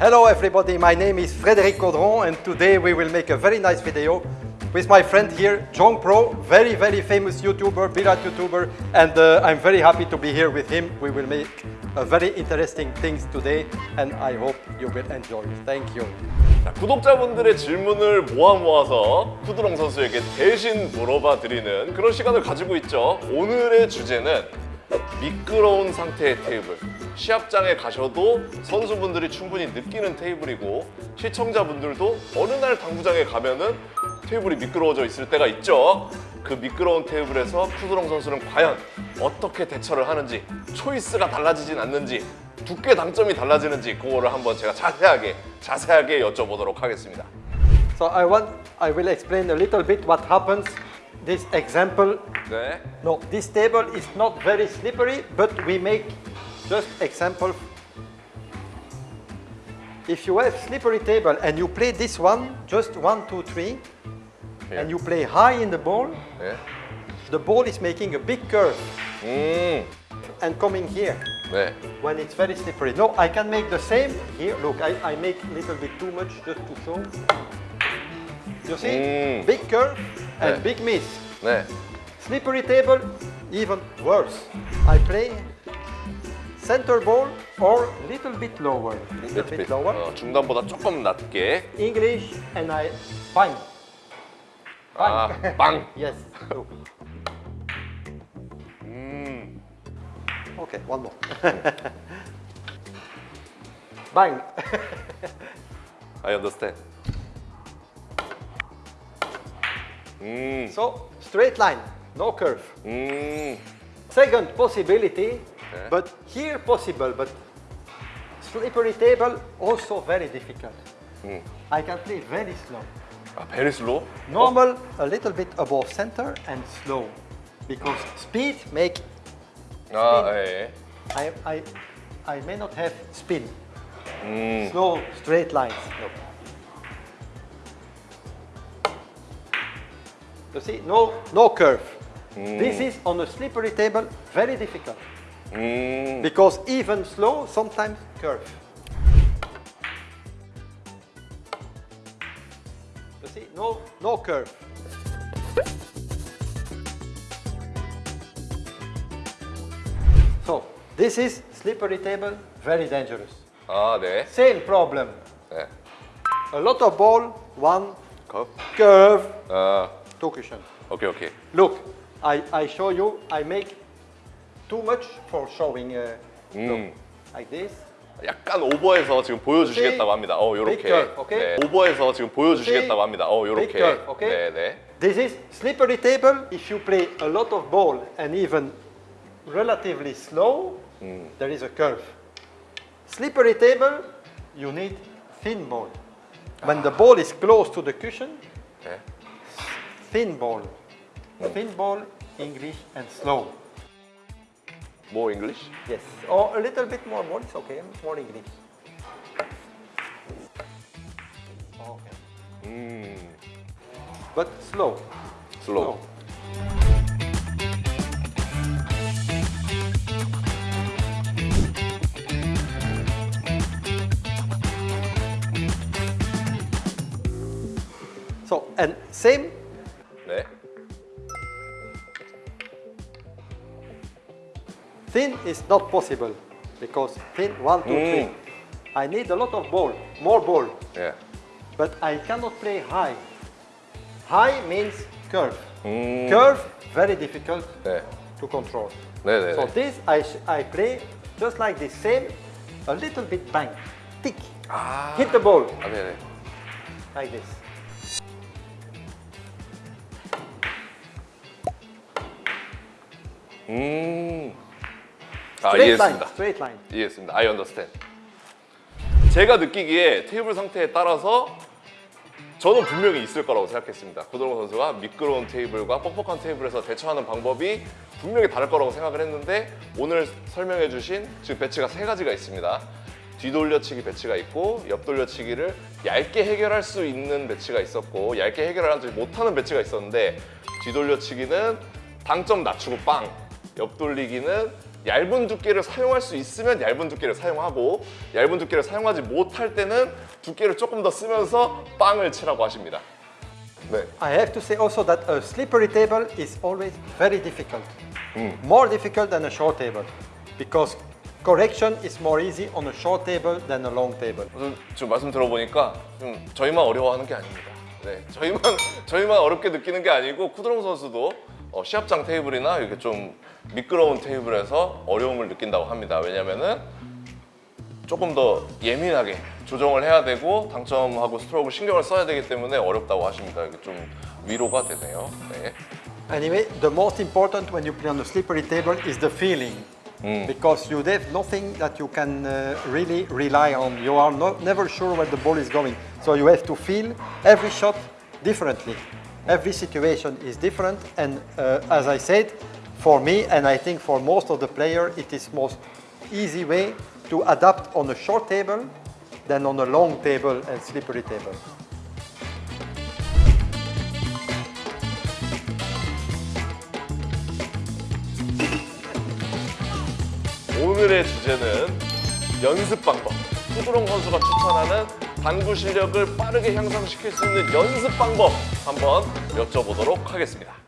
Hello everybody, my name is Frédéric Caudron and today we will make a very nice video with my friend here, Jong Pro, very very famous YouTuber, billiard YouTuber and uh, I'm very happy to be here with him. We will make a very interesting things today and I hope you will enjoy. Thank you. 자, 구독자분들의 질문을 모아 모아서 쿠드롱 선수에게 대신 물어봐 드리는 그런 시간을 가지고 있죠. 오늘의 주제는 미끄러운 상태의 테이블. 시합장에 가셔도 선수분들이 충분히 느끼는 테이블이고 시청자분들도 어느 날 당구장에 가면은 테이블이 미끄러워져 있을 때가 있죠. 그 미끄러운 테이블에서 쿠드롱 선수는 과연 어떻게 대처를 하는지 초이스가 달라지진 않는지 두께 당점이 달라지는지 그거를 한번 제가 자세하게 자세하게 여쭤보도록 하겠습니다. So I want, I will explain a little bit what happens. this example. There. No, this table is not very slippery, but we make just example. If you have slippery table and you play this one, just one, two, three, yeah. and you play high in the ball, yeah. the ball is making a big curve. Mm. And coming here. Yeah. When it's very slippery. No, I can make the same here. Look, I, I make a little bit too much just to show. You see? Mm. Big curve and Yeah. big miss. 네. Slippery table, even worse. I play center ball or little bit lower. Little bit lower. 어, 중단보다 조금 낮게. English and I bang. 아, 빵. Yes. Look. 음. Okay, one more. bang. I understand. Mm. So straight line, no curve. Mm. Second possibility, okay. but here possible, but slippery table also very difficult. Mm. I can play very slow. Uh, very slow? Normal, oh. a little bit above center and slow. Because speed make ah, spin. Ah, yeah, yeah. I, I, I may not have spin. Mm. Slow, straight lines. You see, no, no curve. This is on a slippery table, very difficult. 음. Because even slow, sometimes curve. You see, no, no curve. So, this is slippery table, very dangerous. 아, 네. Same problem. 네. A lot of ball, one 컵. curve, 아, two cushion. 오케이, 오케이. Look, I, I show you, I make too much for showing uh, look, 음. like this. 약간 오버해서 지금 보여주시겠다고 합니다. 어, 요렇게. Big curve, 오케이? 네. 오버해서 지금 보여주시겠다고 합니다. 어, 요렇게. Big curve, 오케이? 네, 네. This is slippery table. If you play a lot of ball and even relatively slow, there is a curve. Slippery table, you need thin ball. When the ball is close to the cushion, 네. thin ball. Mm. Oh. Thin ball, English and slow. More English? Yes, or a little bit more ball, it's okay, more English. Okay. Mm. But slow. Slow. slow. So, and same Thin is not possible because thin, one, two, mm. three. I need a lot of ball, more ball. Yeah. But I cannot play high. High means curve. Mm. Curve, very difficult yeah. to control. Yeah, yeah, so this I, I play just like the same, a little bit bang, tick, ah. hit the ball. Okay, like this. 아, 이해했습니다. straight line. 이해했습니다. I understand. 제가 느끼기에 테이블 상태에 따라서 저는 분명히 있을 거라고 생각했습니다. 고동호 선수가 미끄러운 테이블과 뻑뻑한 테이블에서 대처하는 방법이 분명히 다를 거라고 생각을 했는데 오늘 설명해 주신 지금 배치가 세 가지가 있습니다. 뒤돌려치기 배치가 있고 옆돌려치기를 얇게 해결할 수 있는 배치가 있었고 얇게 해결하지 못하는 배치가 있었는데 뒤돌려치기는 당점 낮추고 빵 옆돌리기는 얇은 두께를 사용할 수 있으면 얇은 두께를 사용하고 얇은 두께를 사용하지 못할 때는 두께를 조금 더 쓰면서 빵을 치라고 하십니다. 네. I have to say also that a slippery table is always very difficult. More difficult than a short table because correction is more easy on a short table than a long table. 지금 말씀 들어보니까 좀 저희만 어려워하는 게 아닙니다. 네, 저희만 저희만 어렵게 느끼는 게 아니고 쿠드롱 선수도 어, 시합장 테이블이나 이렇게 좀 미끄러운 테이블에서 어려움을 느낀다고 합니다. 왜냐면은 조금 더 예민하게 조정을 해야 되고 당점하고 스트로크를 신경을 써야 되기 때문에 어렵다고 하십니다. 이게 좀 위로가 되네요. 네. Anyway, the most important when you play on a slippery table is the feeling. Because you have nothing that you can uh, really rely on. You are not, never sure where the ball is going. So you have to feel every shot differently. Every situation is different. And uh, as I said, for me, and I think for most of the players, it is most easy way to adapt on a short table than on a long table and slippery table. 오늘의 주제는 연습 방법. 쿠드롱 선수가 추천하는 당구 실력을 빠르게 향상시킬 수 있는 연습 방법 한번 여쭤보도록 하겠습니다.